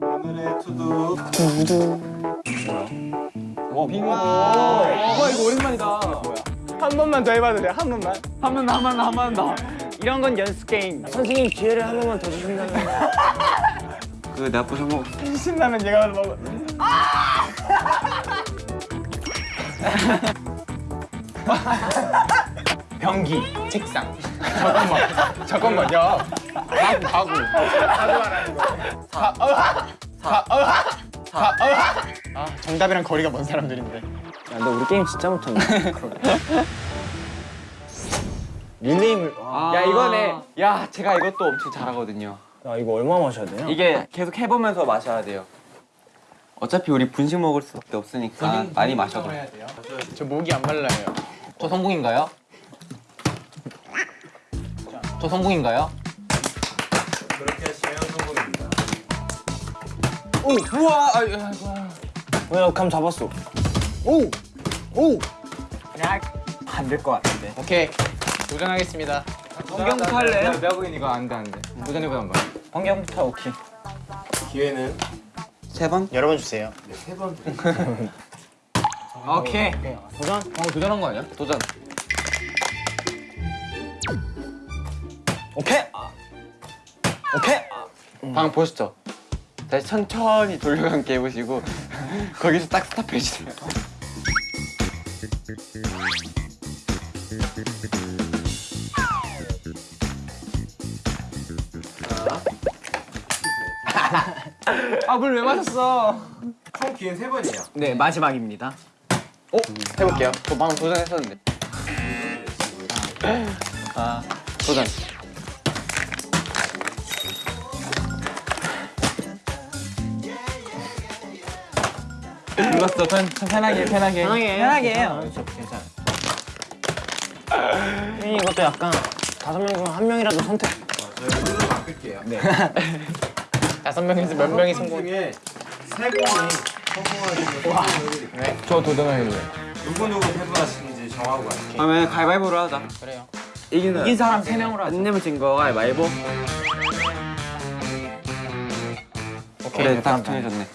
오늘의 투두 와 이거 오랜만이다. 한 번만 더 해봐도 돼. 한 번만. 한번 더, 한번 더, 한번 더. 이런 건 연습 게임. 선생님 기회를 한 번만 더 주신다면 그 나쁜 성공 신라면 얘가 먹어. 변기, 책상. 잠깐만, 잠깐만, 야. 가구, 가구. 가구 말하는 거. 사, 어, 사, 어, 사, 어. 아, 정답이랑 거리가 먼 사람들인데. 야, 너 우리 게임 진짜 못하네 릴레임을 와. 야 이거네. 야 제가 이것도 엄청 잘하거든요. 야 이거 얼마 마셔야 되냐? 이게 계속 해보면서 마셔야 돼요. 어차피 우리 분식 먹을 수밖에 없으니까 많이 마셔도. 저 목이 안 말라요. 저 성공인가요? 저 성공인가요? 그렇게 하시면 성공입니다 오, 우와, 아이고, 아이고. 왜나 감 잡았어 오! 오! 그냥 안될 것 같은데. 오케이, 도전하겠습니다. 성경부터 할래요? 내가 이거 안 돼 안 돼. 도전해보자 한번. 환경부터 오케이 기회는 세 번? 여러 번 주세요. 세번 오케이. 도전? 어, 도전한 거 아니야? 도전. 오케이! 아. 오케이! 방금 보셨죠? 다시 천천히 돌려감게 해보시고 거기서 딱 스탑해주세요. 아, 물 왜 마셨어? 총 기회는 세 번이에요 네, 마지막입니다. 오 해볼게요. 저 방금 도전했었는데. 아 도전. 눌렀어. 편, 편하게 편하게. 편하게 편하게 해요. 저 괜찮아 이 이것도 약간 다섯 명 중 한 명이라도 선택 저희 룰을 바꿀게요 네. 다섯 명에서 몇 명이 성공? 중에 세 분이 성공하시면 네, 저 도전하겠네. 누구 누구 패배하시는지 정하고 갈게요 그러면 가위바위보로 하자. 그래요. 이기는. 이긴 사람 세 명으로 하자. 안 내면 진거 가위바위보. 오케이, 그래 딱 정해졌네.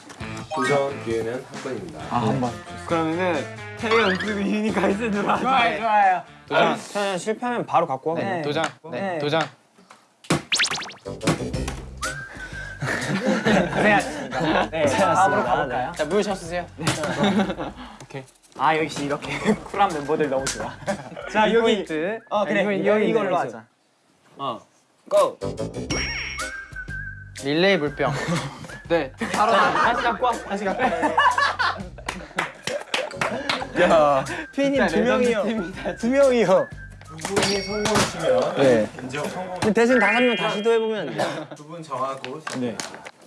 도전 기회는 한 번입니다 아 한 번. 그러면은 태희 연습이 유니가 있으로 하자. 좋아요, 좋아요. 도전 그냥 실패하면 바로 갖고 와 네, 그냥 도전. 네, 도전. 고생하셨습니다. 네, 다음으로 가볼까요? 자, 물 셔쓰세요. 네. 오케이. 아, 역시 이렇게 쿨한 멤버들 너무 좋아. 자, 여기. 포인트. 어, 그래. 이거, 이거, 이거 이걸로. 하자. 어 고! 릴레이 물병. 네. 바로 다시 갖고 와. 다시 갖고 와. 야 피디님 두 명이요 두 명이요 두 분이 성공하시면 네. 인정 성공 대신 다섯 명 다시 도 해보면 안 돼? 두분 정하고 네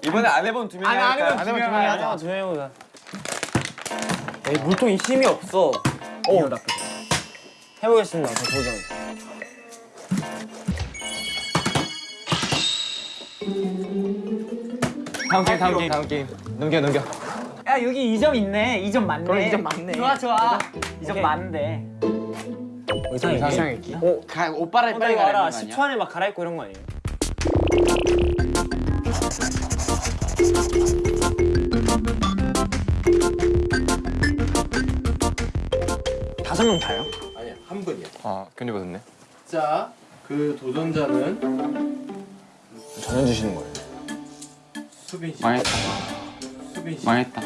이번에 안 해본 두 명이 안 할까요? 해본 두 명이 하자. 하자 두 명이보다 에이 물통이 힘이 없어. 오 나쁘다 해보겠습니다 저 도전 다음 게임 다음 게임 다음 게임. 넘겨 넘겨. 야, 여기 2점 있네. 2점 맞네. 그래, 2점 맞네. 좋아, 좋아. 2점 오케이. 맞는데. 의상이 이상했기? 오 가, 옷빨을 빨리 빨리 가라. 10초 안에 막 갈아입고 이런 거 아니에요? 다섯 명 다요? 아니야 한 분이요 아, 괜히 받았네. 자그 도전자는 정해주시는 거예요 수빈 씨 망했다. 수빈 씨 망했다.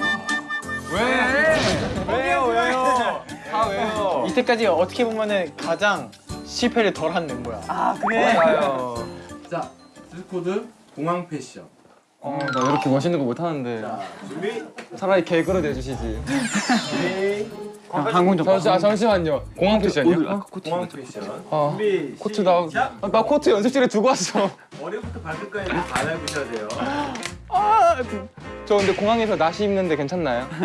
왜요, 왜요? 아, 왜요? 이때까지 어떻게 보면은 가장 실패를 덜 한 멤버야. 아, 그래? 맞아요. 자 드레스코드 공항 패션 어, 나 이렇게 멋있는 거 못 하는데 자 준비 차라리 개그로 내주시지. 준비 항공 좀. 아, 잠시만요. 공항 패션이요? 공항 패션 어. 준비 코트 나, 아, 나 코트 연습실에 두고 왔어. 머리부터 발끝까지 다 갈아입으셔야 돼요 아, 저 근데 공항에서 나시 입는데 괜찮나요?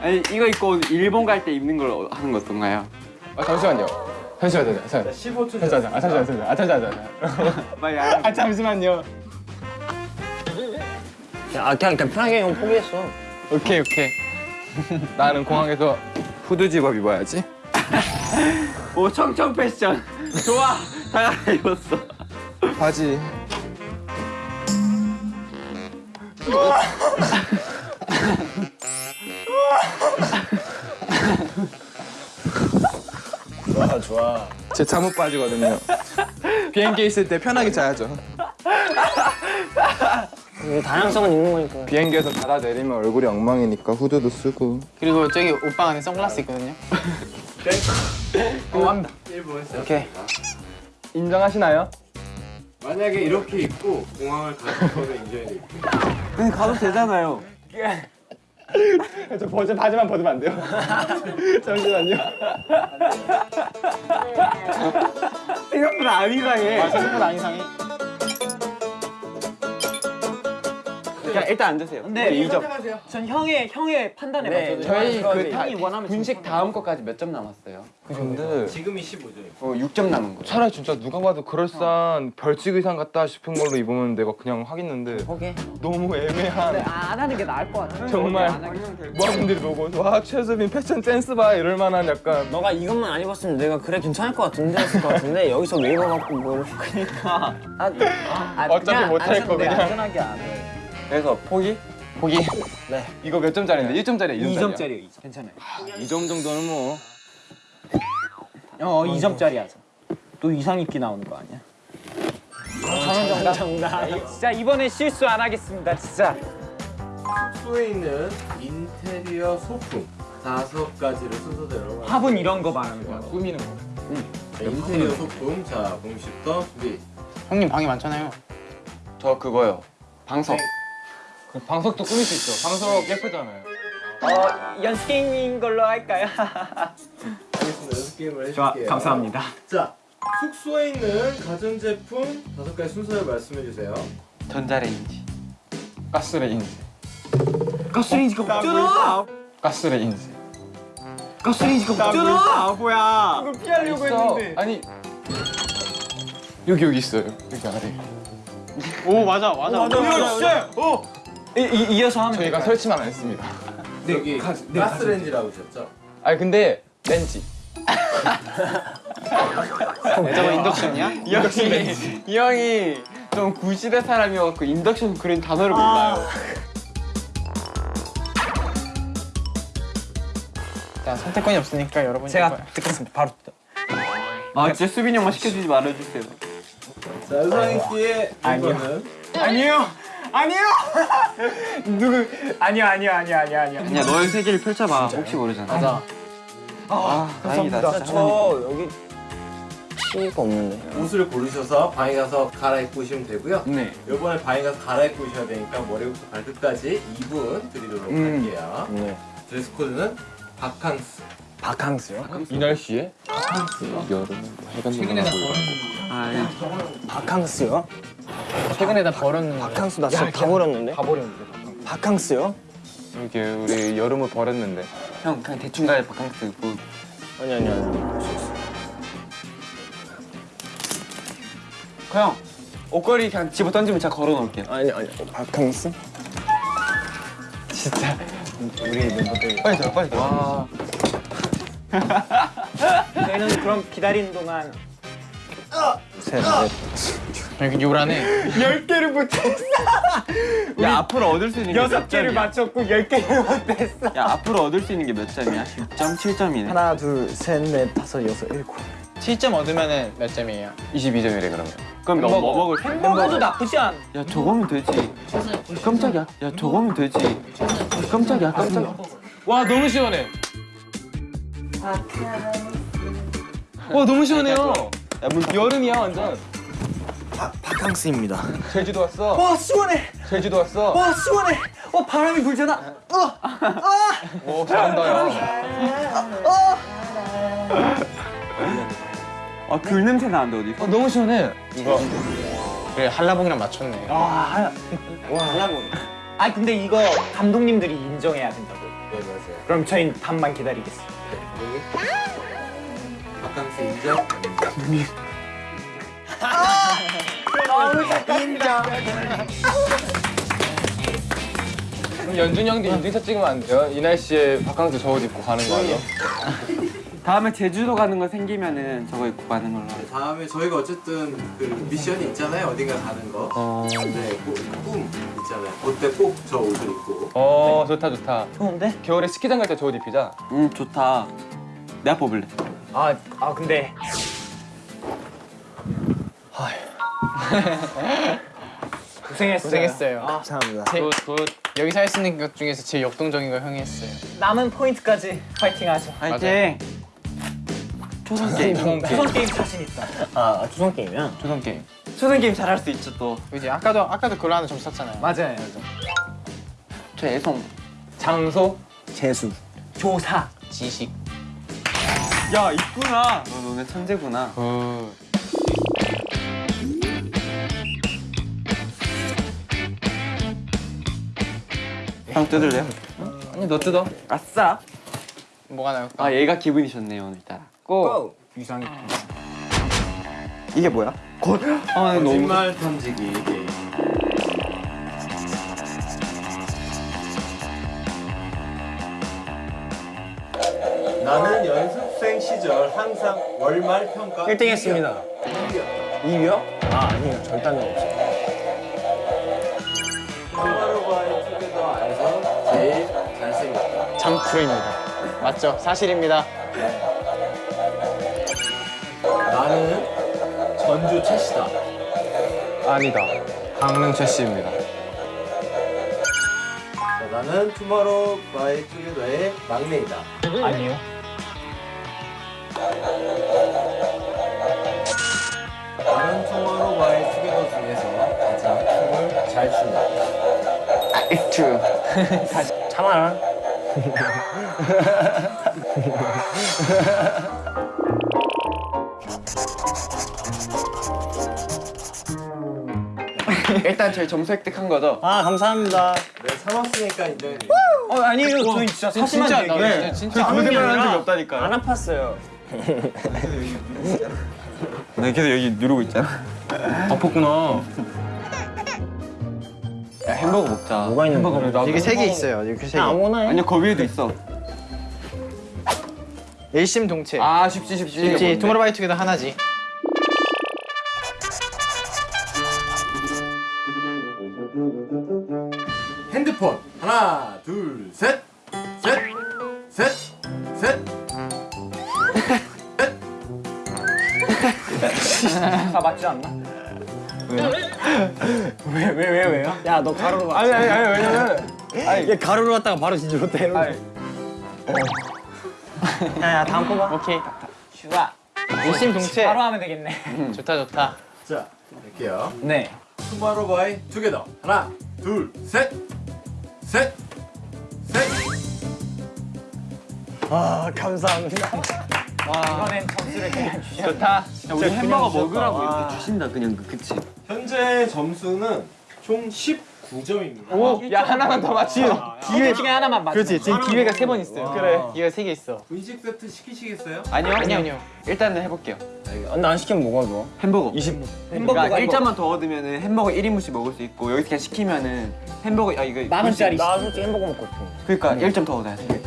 아니 이거 입고 일본 갈 때 입는 걸 하는 거 어떤가요? 아, 잠시만요. 잠시만요, 자 잠시만요. 15초 잠시만요, 아, 잠시만요, 잠시만요. 아, 잠시만요. 빨리 안. 아, 잠시만요. 야, 아, 그냥, 그냥 편하게 형 포기했어 오케이, 오케이. 나는 공항에서 후드 집업 입어야지. 오 청청 패션. 좋아. 다 입었어. 바지. 좋아 좋아. 제 잠옷 바지거든요. 비행기에 있을 때 편하게 자야죠. 다양성은 있는 거니까. 비행기에서 바다 내리면 얼굴이 엉망이니까 후드도 쓰고. 그리고 저기 오빠 안에 선글라스 있거든요. 어, 합니다. 1분 시작. 오케이. 인정하시나요? 만약에 이렇게 입고 공항을 가실 거면 인정해 드릴게요. 근데 가도 되잖아요. 저 버즈 바지만 벗으면 안 돼요? 잠시만요. 생각보다 안 이상해. 아, 생각보다 안 이상해. 그냥 일단 앉으세요. 근데 이 점. 전 형의 형의 판단에 네, 맞춰서 저희 그 다, 형이 원하면 분식 다음 거까지 몇 점 남았어요? 근데 지금이 15점입니다. 어, 6점 남은 거예요. 차라리 진짜 누가 봐도 그럴싸한 벌칙 의상 같다 싶은 걸로 입으면 내가 그냥 하겠는데 포기. 너무 애매한 안 하는 게 나을 것 같아. 정말 모아분들이 보고 와 최수빈 패션 센스 봐 이럴 만한 약간 너가 이것만 안 입었으면 내가 그래 괜찮을 것 같은데 했을 것 같은데 여기서 왜 입어갖고 뭘 그러니까 아, 아, 어차피 못할 안거 그냥. 안전하게 안 해. 그래서 포기? 보기. 이거 몇 점짜리인데? 1점짜리, 2점짜리. 2점짜리요 2점. 괜찮아요. 2점 정도는 뭐 어 2점짜리야. 또 이상 입기 나오는 거 아니야? 정답. 정답. 자 이번에 실수 안 하겠습니다. 진짜. 숙소에 있는 인테리어 소품 다섯 가지를 순서대로 화분 이런 거 말하는 거야. 꾸미는 거 자, 인테리어 소품 자 공식부터 준비 형님 방이 많잖아요. 저 그거요. 방석. 그 방석도 꾸밀 수 있어 방석 예쁘잖아요 어 연습 게임인 걸로 할까요? 알겠습니다 연습 게임을 좋아 해줄게요 감사합니다. 자 숙소에 있는 가전제품 다섯 가지 순서를 말씀해 주세요 전자레인지. 가스레인지 가스레인지가 없잖아. 가스레인지 가스레인지가 없잖아. 뭐야? 이걸 피하려고 있어 아니 여기 여기 있어요 여기 아래 오 맞아 맞아. 맞아. 오. 이, 이, 이 어서 하면 저희가 될까요? 설치만 안 했습니다 여기 가- 네, 가스레인지라고 하셨죠? 아니 근데 렌지 저거 인덕션이야? 이 형이, 이 형이 좀 구시대 사람이어갖고 인덕션 그런 단어를 몰라요. 자 선택권이 없으니까 여러분이 제가 거야. 듣겠습니다. 바로 듣. 아, 진짜 수빈이 형만 시켜주지 말아주세요. 자 의상인기의 아니요. 이거는 아니요. 아니요. 누구? 아니요, 아니요, 아니요, 아니요, 아니요. 그냥 너의 세계를 펼쳐봐. 혹시 모르잖아. 맞아. 아, 다행이다. 진짜 하나님. 여기 티가 없는데. 옷을 고르셔서 방에 가서 갈아입고 오시면 되고요 네. 이번에 방에 가서 갈아입고 오셔야 되니까 머리부터 발끝까지 2분 드리도록 음. 할게요 네. 드레스 코드는 바캉스 바캉스요? 이 날씨에 최근에 다 아, 바캉스요? 최근에 다 버렸는데. 바캉스 나 진짜 다 버렸는데. 다 버렸는데 바캉스요? 이렇게 우리 여름을 버렸는데 형 그냥 대충 가야 바캉스 뭐 아니 아니 아니. 형 옷걸이 그냥 집어 던지면 제가 걸어놓을게요. 아니 아니. 바캉스? 진짜 우리 멤버들. 빨리 들어 빨리 들어 와. 저희는 그럼 기다리는 동안 셋, 여기 요란해. 열 개를 못했어. 야 앞으로 얻을 수 있는 게 여섯 몇 개를 점이야? 맞췄고 열 개를 못했어. 야 앞으로 얻을 수 있는 게 몇 점이야? 10점, 7점이네. 하나, 둘, 셋, 넷, 다섯, 여섯, 일곱. 7점 얻으면은 몇 점이에요? 22점이래 그러면 그럼 너뭐 먹을? 햄버거도 나쁘지 않. 야 저거면 되지. 깜짝이야. 야 저거면 되지. 깜짝이야. 깜짝이야. 와 너무 시원해 와 너무 시원해요 야, 문 여름이야 완전 바캉스입니다. 제주도 왔어 와 시원해. 제주도 왔어 와 시원해. 와 바람이 불잖아. 오 잘한다 야 아, 귤 냄새 나는데 어디서? 어, 너무 시원해 이거 그래 한라봉이랑 맞췄네. 와 하려고. 아 근데 이거 감독님들이 인정해야 된다고. 네 맞아요 그럼 저희는 답만 기다리겠습니다. 여기 바캉스 인정? 그럼 연준이 형도 인증샷 찍으면 안 돼요? 이 날씨에 바캉스 저옷 입고 가는 거 아니야? 다음에 제주도 가는 거 생기면은 저거 입고 가는 걸로 하죠. 다음에 저희가 어쨌든 그 미션이 있잖아요. 어딘가 가는 거. 어. 네, 꼭, 꿈 있잖아요. 그때 꼭 저 옷을 입고. 어 좋다 좋다. 좋은데? 겨울에 스키장 갈 때 저 옷 입히자. 음 좋다. 내가 뽑을래. 아, 아 근데 고생했어요. 고생했어요. 아, 감사합니다. good good. 여기 서 할수 있는 것 중에서 제일 역동적인 걸 형이 했어요. 남은 포인트까지 파이팅하죠. 화이팅. 초성 게임. 초성 게임 자신 있다. 아, 초성 게임이야? 초성 게임. 초성 게임 잘할 수 있죠 또. 그지 아까도 아까도 그걸로 하나 점수 땄잖아요. 맞아요. 저 애송. 장소, 재수. 조사. 지식. 야 있구나. 너 너네 천재구나. good. 형 뜯을래요? 아니 너 뜯어. 아싸. 뭐가 나올까? 아 얘가 기분이 좋네요 오늘따라. 고. 유상이. 이게 뭐야? 곧. 아 너무. 거짓말 던지기 게임. 나는 연습생 시절 항상 월말 평가 1등 했습니다. 2위요? 아, 아니요. 절단은 없어요. 투게더 안에서 제일 잘생겼다. 장프로입니다. 맞죠? 사실입니다. 나는 전주 최씨다. 아니다. 강릉 최씨입니다. 자, 나는 투모로우바이투게더의 막내이다. 아니요. 나는 투모로우바이투게더 중에서 가장 춤을 잘 춘다. It's true. 참아라. 일단 제일 점수 획득한 거죠? 아, 감사합니다. 네, 참았으니까 인정해. 어 아니에요. 저희 진짜 사실만 진짜, 얘기해요. 나 네. 진짜 그 거짓말 한 적이 안 없다니까요. 아팠어요. 나 계속 여기 누르고 있잖아. 아팠구나. 야 햄버거 먹자. 뭐가 있는 거야? 이게 세 개 있어요. 이렇게 세 개. 아무거나 해. 아니요 거 위에도 있어. 일심동체. 아 쉽지 쉽지. 그렇지. 투모로우바이 투게더 하나지. 핸드폰 하나 둘 셋 셋 셋셋 다 맞지 않나? 왜 왜 왜 왜, 요 야, 너 가로로 가. 아니 아니 아니 왜냐면 얘 가로로 갔다가 바로 진주로 때려. 아니, 야, 야, 다음 뽑아. 오케이. 슈가. 일심동체. 바로 하면 되겠네. 좋다 좋다. 자 할게요 네. 투마로바이 투게더 하나 둘 셋 셋 셋 아, 감사합니다. 이번엔 점수를 그냥 주셔. 좋다. 야, 우리 햄버거 먹으라고 주셨다. 이렇게 주신다 그냥 그 그치? 현재 점수는 총 19점입니다 오, 야 하나만 더 맞지. 기회 중에 하나만 맞. 그렇지. 지금 기회가 세 번 있어요. 그래. 기회가 세 개 있어. 분식 세트 시키시겠어요? 아니요 아니요 아니요. 일단은 해볼게요. 근데 안 시키면 뭐가 좋아? 햄버거. 20. 햄버거가 그러니까 이거 1점만 더 얻으면은 햄버거 1인분씩 먹을 수 있고 여기서 그냥 시키면은 햄버거 아 이거 만 원짜리. 나 솔직히 햄버거 먹고 싶어. 그러니까 1점 더 얻어야 돼.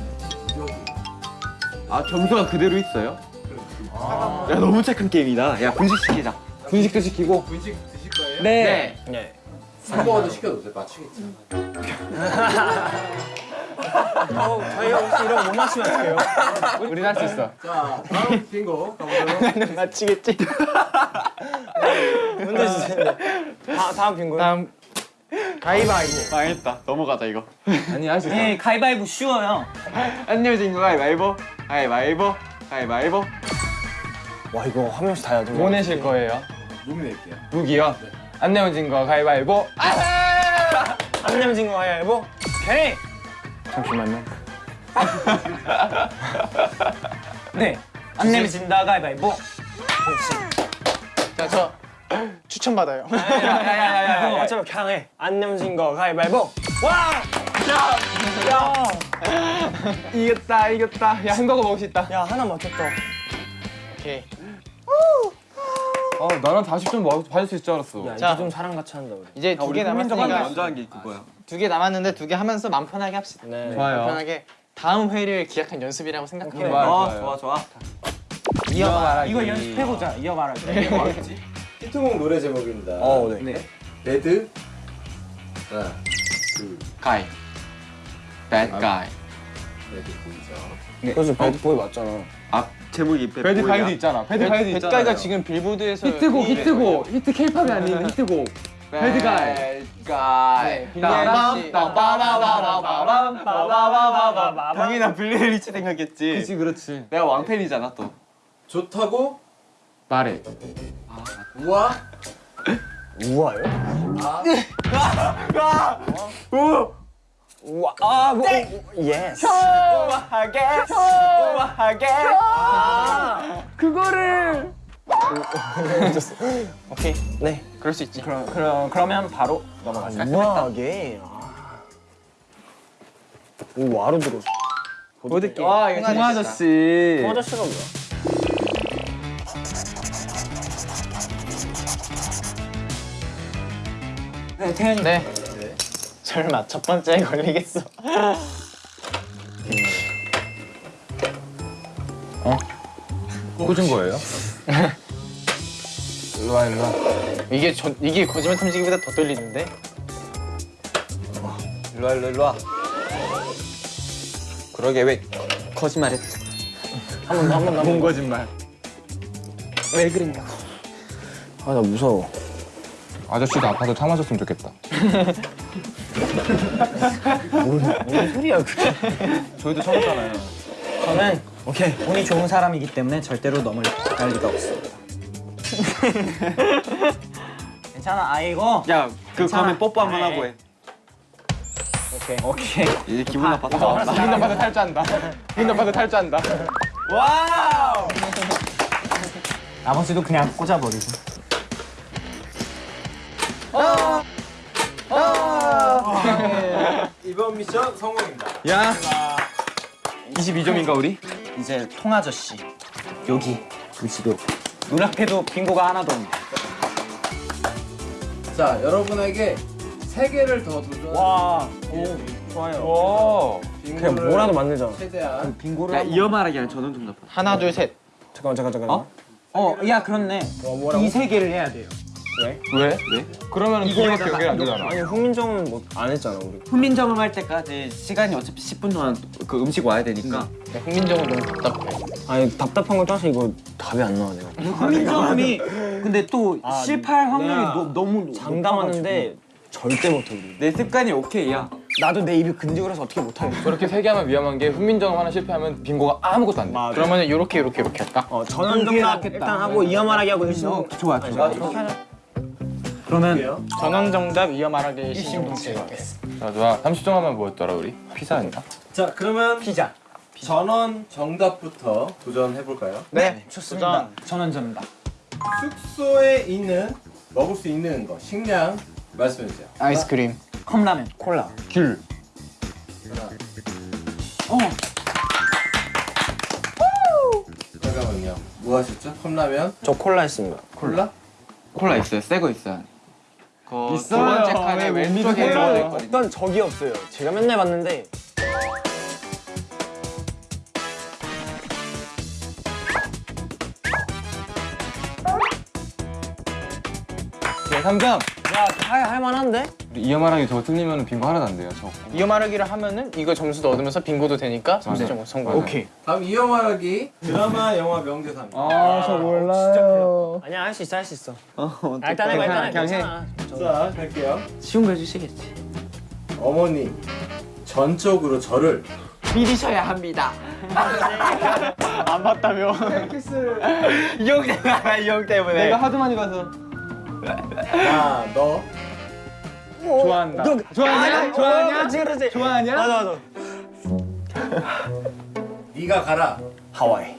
아 점수가 그대로 있어요? 야 너무 착한 게임이다. 야 분식 시키자. 분식도 시키고. 분식 드실 거예요? 네. 네. 햄버거도 시켜도 돼 맞추겠죠 어, 저희 혹시 이런 못 맞추면 어떡해요? 우린 할 수 있어. 자 다음 빙고 가보도록 맞히겠지. 문제 주세요. 다, 다음 빈 거예요? 다음 가위바위보. 망했다. 넘어가자 이거. 아니 할수 있어. 네, 가위바위보 쉬워요. 안녕진 거 가위바위보. 가위바위보. 가위바위보. 와, 이거 한 명씩 다 해야 돼. 뭐 내실 거예요? 무기 낼게요 무기요. 안 내면 진거 가위바위보. 안 내면 진거 가위바위보? 오케이. 잠시만요. 네. 안 내면 진다 가위바위보. 자, 저 추천 받아요. 야야야야. 어차피 그냥 해. 안 내면 진거 가위바위보. 이겼다 이겼다. 야 햄버거 먹을 수 있다. 야, 하나 맞췄다. 오케이. 아 나는 40점 받을 수 있을 줄 알았어. 야, 자. 이제 좀 사람 같이 한다 우리. 이제 두 개 남았으니까 먼저 한 게 그거야. 두 개 남았는데 두 개 하면서 맘 편하게 합시다. 네. 좋아요. 편하게 다음 회를 기약한 연습이라고 생각하면 좋아 좋아 좋아. 이어 말하기. 이거 연습해보자. 이어 말하기. 히트곡 노래 제목입니다. 어, 네. 네. bad. 하나, guy. bad guy. bad boy죠. 그래서 bad boy 맞잖아. 앞 제목이 bad bad. guy도 있잖아. bad guy도 있잖아. bad guy가 지금 빌보드에서 히트곡 이- 히트곡 히트 케이팝이 아닌 히트곡. bad guy. bad guy. 빌리 아이리시. 당연히 나 빌리 아이리시 생각했지. 그렇지 그렇지. 내가 왕팬이잖아 또. 좋다고 말해. 우와. 우와요? 우와, 아, 뭐, yes. 우아하게 우아하게 그거를. 오케이, 네. 그럴 수 있지 그럼 그럼 그러면 바로 넘어가자. 우아하게. 아. 오, 와로 들어왔어. 보드게 와 이거 홍 아저씨. 아저씨가 뭐야? 네, 태현이. 네 설마 첫 번째에 걸리겠어 꽂은 거예요? 일로 와 일로 와. 이게 저, 이게 거짓말 탐지기보다 더 떨리는데 일로 와 일로 와, 일로 와. 그러게 왜 거짓말했지? 한번 더, 한번 더. 본 거짓말. 왜 그랬냐고. 아, 나 무서워. 아저씨도 아파서 참아줬으면 좋겠다. 뭔 소리야, 그게. 저희도 참았잖아요. 저는 오케이 운이 좋은 사람이기 때문에 절대로 넘어갈 리가 없습니다. 괜찮아 아이고. 야, 그 괜찮아. 그러면 뽀뽀 한번 아이. 하고 해. 오케이 오케이. 이제 기분 나빴다. 기분 나빠서 탈주한다. 기분 나빠서 탈주한다. 나머지도 그냥 꽂아버리고. 이번 미션 성공입니다. 야. 22점인가 우리? 이제 통아저씨 여기 보시고 눈앞에도 빙고가 하나도 없네. 자 여러분에게 세 개를 더 도전. 와, 오 좋아요. 오. 그냥 뭐라도 만들잖아. 최대한 빙고를 야, 한번- 이어 말하기 아니라 전원 정답. 하나 둘 셋 잠깐만, 잠깐, 잠깐. 어? 어, 야 그렇네. 이 세 개를 해야 돼요. 왜? 왜? 그러면 이거밖에 연결 안 되잖아. 아니, 훈민정은 뭐안 했잖아, 우리. 훈민정음 할 때까지 시간이 어차피 10분 동안 그 음식 와야 되니까 흥민정은 너무 답답해 아니, 답답한 걸 떠서 이거 답이 안 나와, 내가. 훈민정음이 근데 또 실패할 확률이 너, 너무 장담하는데 절대 못해, 우리. 내 습관이 오케이야. 나도 내 입이 근지거려서 어떻게 못하겠어. 저렇게 세 개 하면 위험한 게 훈민정음 하나 실패하면 빙고가 아무것도 안 돼. 그러면 요렇게 요렇게 요렇게 할까? 어, 전원 정답 일단 하고 이어 말하기 하고 일심 좋아 좋아. 그러면 전원 정답 이어 말하기 자, 좋아. 30점 하면 뭐였더라 우리? 피자였나? 자 그러면 피자. 전원 정답부터 도전해 볼까요? 네, 좋습니다. 전원 정답. 숙소에 있는 먹을 수 있는 거 식량 말씀해 주세요. 아이스크림 컵라면. 콜라. 귤. 잠깐만요. 뭐 하셨죠? 컵라면, 저 콜라 했습니다. 콜라? 콜라 있어요. 새 거 있어요. 그 있어요. 두 번째 칸에 왼쪽에? 들어가 있거든요. 어떤 적이 없어요. 제가 맨날 봤는데 네, 3점. 야, 할, 할 만한데? 이어말하기 저거 틀리면 빙고 하나도 안 돼요. 저. 이어 말하기를 하면은 이거 점수도 얻으면서 빙고도 되니까 점수 좀 성공 오케이. 다음 이어 말하기 드라마 영화 명대사입니다. 아, 저 몰라요. 아니야, 할 수 있어, 할 수 있어. 어, 아, 일단 해봐, 일단 해. 그냥 해. 괜찮아. 자 갈게요. 쉬운 거 해주시겠지. 어머니 전적으로 저를 믿으셔야 합니다. 안 봤다며 이형 때문에 이형 때문에. 내가 하도 많이 봐서. 나너 좋아한다. 좋아하냐? 좋아하냐? 그렇지, 그렇지. 좋아하냐? 맞아, 맞아. 네가 가라. 하와이.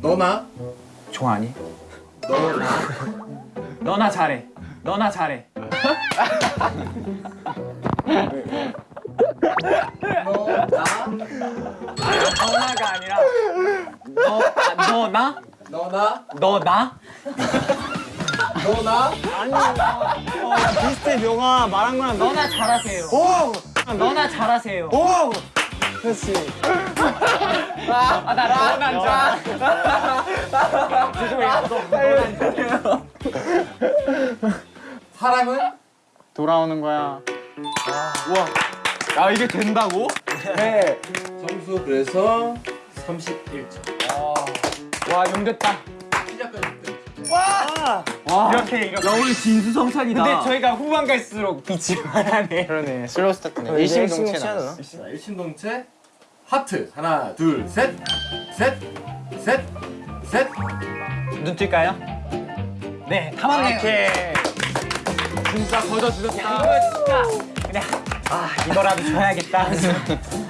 너나 좋아하니? 너나 너나 잘해. 너나 잘해. 너나가 아니라 너 아, 너나 너나 너나 너나 어, 야, 비슷해, 명아. 말한 거랑 너. 너나 잘하세요. 너나 잘하세요. 사람은 돌아오는 거야. 아 이게 된다고? 점수 그래서 31점. 와 용됐다. 이렇게 이렇게. 오늘 진수성찬이다. 근데 저희가 후반 갈수록 빛이 나네. 그러네 slow start네. 일심동체 일심동체 나왔어. 자, 일심동체 하트 하나 둘 셋 셋 셋 셋. 눈 뜰까요? 네, 다 맞네요. 진짜 거저 주셨다. 이거 진짜 그냥 아 이거라도 줘야겠다.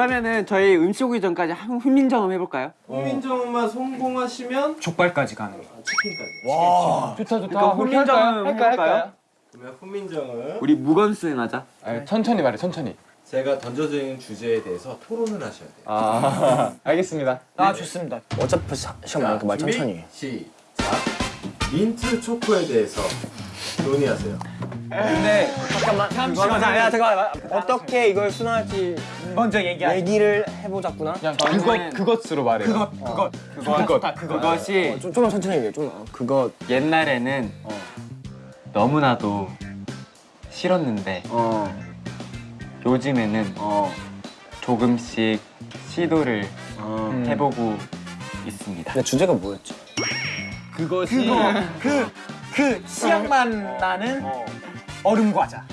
그러면은 저희 음식 오기 전까지 한 훈민정음 해볼까요? 훈민정음만 성공하시면 족발까지 가는 거. 치킨까지. 좋다 좋다. 그럼 훈민정음 할까요? 해볼까요? 할까요? 그러면 훈민정음 우리 무건 수행하자. 아니, 천천히 말해 천천히. 제가 던져드리는 주제에 대해서 토론을 하셔야 돼요. 아 알겠습니다. 아 좋습니다. 어차피 시- 시험 많으니까 말 천천히. 시작. 민트 초코에 대해서 논의하세요. 근데 잠깐만. 잠깐만. 야 잠깐만. 어떻게 이걸 순화할지 먼저 얘기하죠. 얘기를 해보자꾸나. 그것 그것으로 말해요. 그것 그것 그것 그것. 그것이 어, 좀 좀만 천천히 얘기해. 좀 어, 그거 옛날에는 너무나도 싫었는데 어 요즘에는 어. 조금씩 시도를 어. 음. 해보고 있습니다. 근데 주제가 뭐였지? 그것이 그, 그 씨앗만 나는 얼음 과자.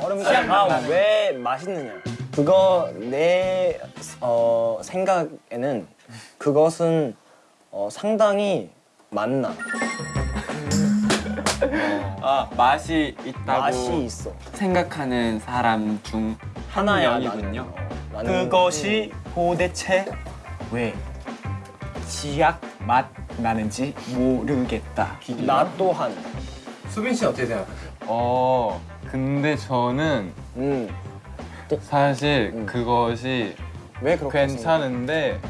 얼음 아왜 맛있느냐? 그거 내 어, 생각에는 그것은 어, 상당히 맛나. 아 맛이 있다고 맛이 있어. 생각하는 사람 중 하나야 명이군요. 나는. 어, 그것이 도대체 왜 치약 맛 나는지 모르겠다. 나 또한. 수빈 씨 어떻게 생각하세요? 어 근데 저는 음. 사실 음. 그것이 괜찮은데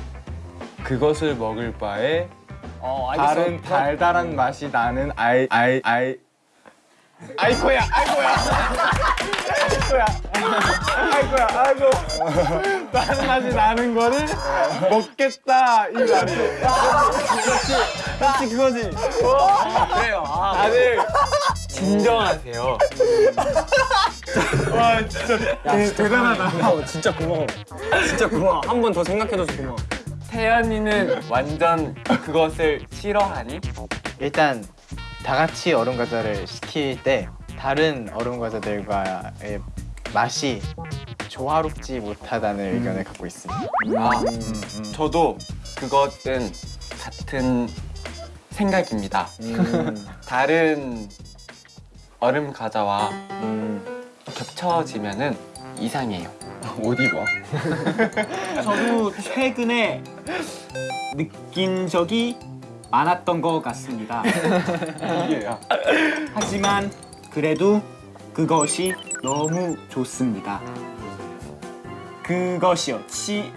그것을 먹을 바에 어. 다른 달달한 맛이 나는 아이 아이 아이 아이코야 아이코야 아이코야 아이코야 아이고 다른 맛이 나는 거를 먹겠다 이 말이에요. 그렇지 그거지. 그래요. 다들 진정하세요. 야, 진짜 대단하다. 고마워. 진짜 고마워. 진짜 고마워. 한 번 더 생각해줘서 고마워. 태연이는 완전 그것을 싫어하니? 일단 다 같이 얼음 과자를 시킬 때 다른 얼음 과자들과의 맛이 조화롭지 못하다는 의견을 갖고 있습니다. 아, 저도 그것은 같은 생각입니다. 다른 얼음 과자와 겹쳐지면은 이상해요. 어디 봐? 저도 최근에 느낀 적이 많았던 것 같습니다. 하지만 그래도 그것이 너무 좋습니다. 그것이요. 치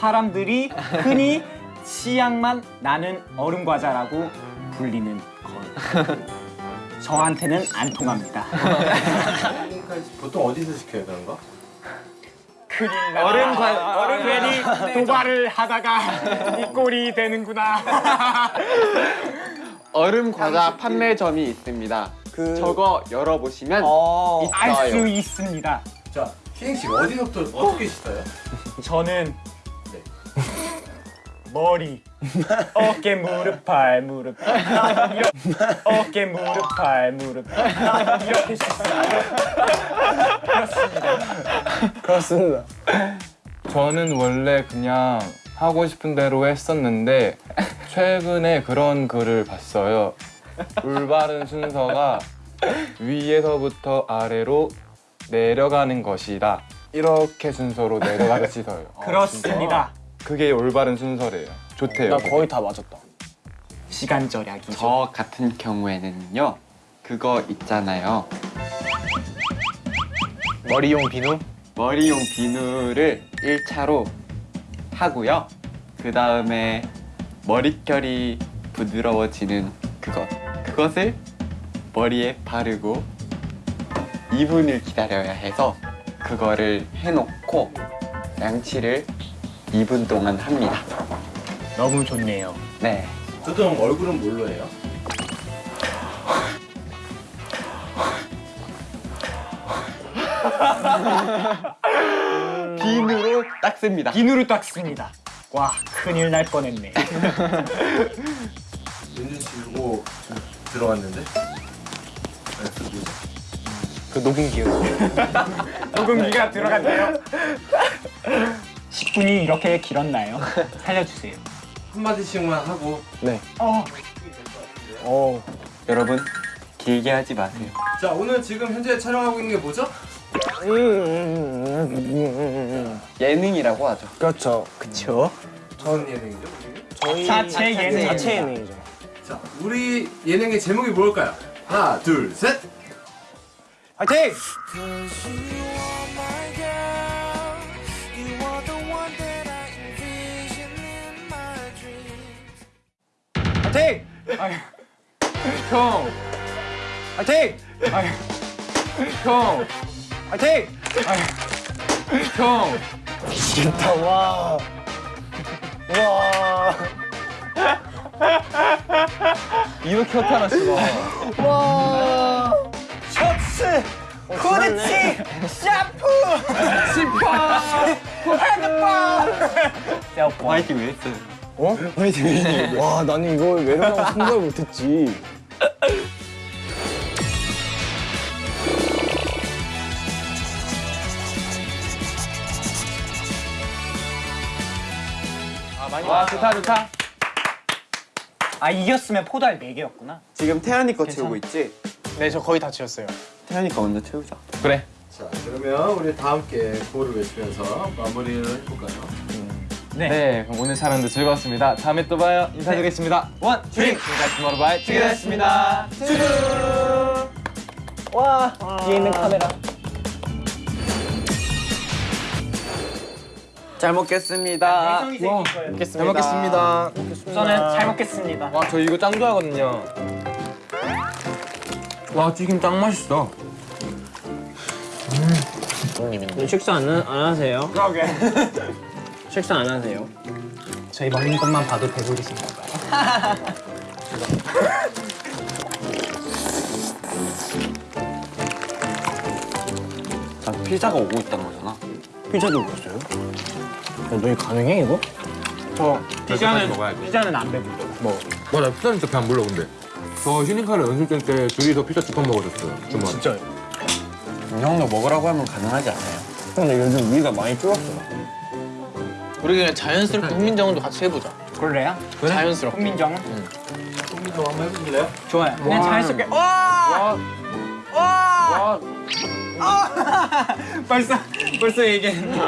사람들이 흔히 치약만 나는 얼음 과자라고 불리는 것. 저한테는 안 통합니다. 보통 어디서 시켜요 그런 거? 얼음 과 얼음 괜히 도발을 하다가 이 꼴이 되는구나. 얼음 과자 판매점이 있습니다. 그 저거 열어보시면 어. 알수 있어요. 있습니다. 자, 희행 씨 어디서부터 어떻게 씻어요? 저는 네. 머리, 어깨, 무릎, 발, 무릎, 이렇게 어깨, 무릎, 발, 무릎, 발, 이렇게 씻습니다. 그렇습니다. 저는 원래 그냥 하고 싶은 대로 했었는데 최근에 그런 글을 봤어요. 올바른 순서가 위에서부터 아래로 내려가는 것이다. 이렇게 순서로 내려가서 씻어요. 그렇습니다. 그게 올바른 순서래요. 좋대요. 나 거의 다 맞았다. 시간 절약이죠. 저 같은 경우에는요. 그거 있잖아요. 머리용 비누? 머리용 비누를 1차로 하고요. 그 다음에 머릿결이 부드러워지는 그것. 그것을 머리에 바르고 2분을 기다려야 해서 그거를 해놓고 양치를 2분 동안 합니다. 너무 좋네요. 네. 두둥 얼굴은 뭘로 해요? 비누로 닦습니다. 비누로 닦습니다. 와 큰일 날 뻔했네. 윤준 씨 이거 좀 들어갔는데? 그 녹음기요. 녹음기가 들어갔네요. 10분이 이렇게 길었나요? 살려주세요. 한마디씩만 하고 어, 어. 여러분 길게 하지 마세요. 자 오늘 지금 현재 촬영하고 있는 게 뭐죠? 예능이라고 하죠. 그렇죠. 그쵸? 무슨 예능이죠? 저희 자체 예능. 자체 예능이죠. 자 우리 예능의 제목이 뭘까요? 하나 둘 셋 화이팅! 형, 화이팅! 형, 화이팅! 형. 진짜 와. 와. 이렇게 나타났어. 셔츠! 코르치! 샤프! 화이팅 왜 했어요? 어? 화이팅! 와, 나는 이걸 외로라고 생각을 못했지. 와 좋다 좋다. 아 이겼으면 포도알 4개였구나. 지금 태연이 거 채우고 있지? 네, 저 거의 다 지었어요. 태연이가 먼저 채우자. 그래. 자 그러면 우리 다 함께 구호를 외치면서 마무리를 해볼까요? 네, 그럼 오늘 촬영도 즐거웠습니다. 다음에 또 봐요. 인사드리겠습니다. one, two, 지금까지 투모로우바이투게더였습니다. 와, 뒤에 있는 카메라. 잘 먹겠습니다. 혜성이 생긴 거예요. 잘 먹겠습니다. 우선은 잘 먹겠습니다. 와, 저 이거 짱 좋아하거든요. 와, 튀김 짱 맛있어. 식사 안, 안 하세요? 그러게. 식사 안 하세요? 저희 먹는 것만 봐도 배부르신가 봐요. 자, 피자가 오고 있다는 거잖아. 피자도 먹었어요? 야, 너희 가능해, 이거? 저 피자는 먹어야지. 피자는 안 배불러. 와나 피자 진짜 배안 불러 근데. 저 휴닝카를 연습생 때 둘이서 피자 두 판 먹어줬어요. 주말. 진짜. 형도 먹으라고 하면 가능하지 않아요. 근데 요즘 위가 많이 줄었어. 우리 그냥 자연스럽게 훈민정음도 같이 해보자. 그래요? 자연스럽게. 훈민정은? 또 한번 해보실래요? 좋아요. 그냥 자연스럽게. 와! 와! 벌써 벌써 얘기했네.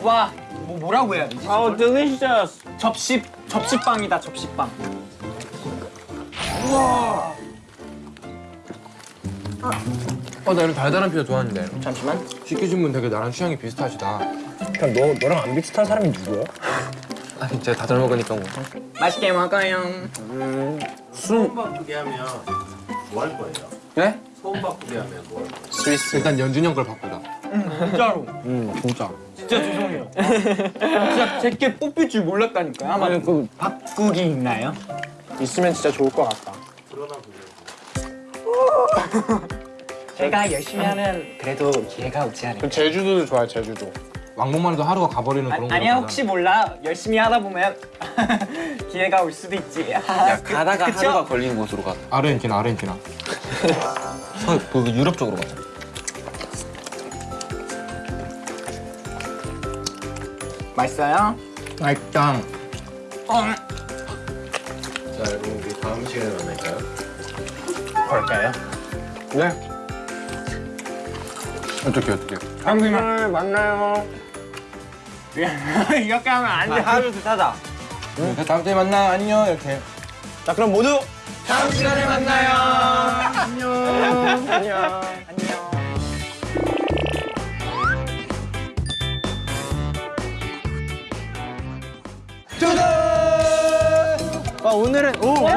와, 뭐 뭐라고 해야 되지? 아우, delicious. 접시 접시빵이다 접시빵. 어, 나 이런 달달한 피자 좋아하는데. 잠시만. 시키신 분 되게 나랑 취향이 비슷하시다. 그냥 너, 너랑 안 비슷한 사람이 누구야? 아니, 제가 다잘 먹으니까 뭐. 맛있게 먹어요. 소음 바꾸게 하면 뭐 할 거예요? 네? 소음 바꾸게 하면 뭐 할 거예요? 스위스. 일단 연준이 형걸 바꾸자. 진짜로. 응, 진짜. 진짜 죄송해요. 진짜 제게 뽑힐 줄 몰랐다니까요. 아마 그, 바꾸기 있나요? 있으면 진짜 좋을 것 같다. 제가 열심히 하면 그래도 기회가 오지 않을까. 그 제주도도 좋아요, 제주도. 왕복만 해도 하루가 가버리는 그런 거. 아니야 혹시 몰라 열심히 하다 보면 기회가 올 수도 있지. 야, 가다가 그쵸? 하루가 걸리는 곳으로 가. 아르헨티나, 아르헨티나. 서, 그 유럽 쪽으로 가자. 맛있어요? 맛있다. 자 여러분 우리 다음 시간에 만날까요? 그럴까요? 네. 어떻게, 어떻게. 오늘 만나요. 이렇게 하면 안 돼. 하루 둘 타자. 네, 다음 주에 만나. 안녕. 이렇게. 자, 그럼 모두 다음 시간에 만나요. 안녕. 안녕. 두둥! 오늘은 오 우리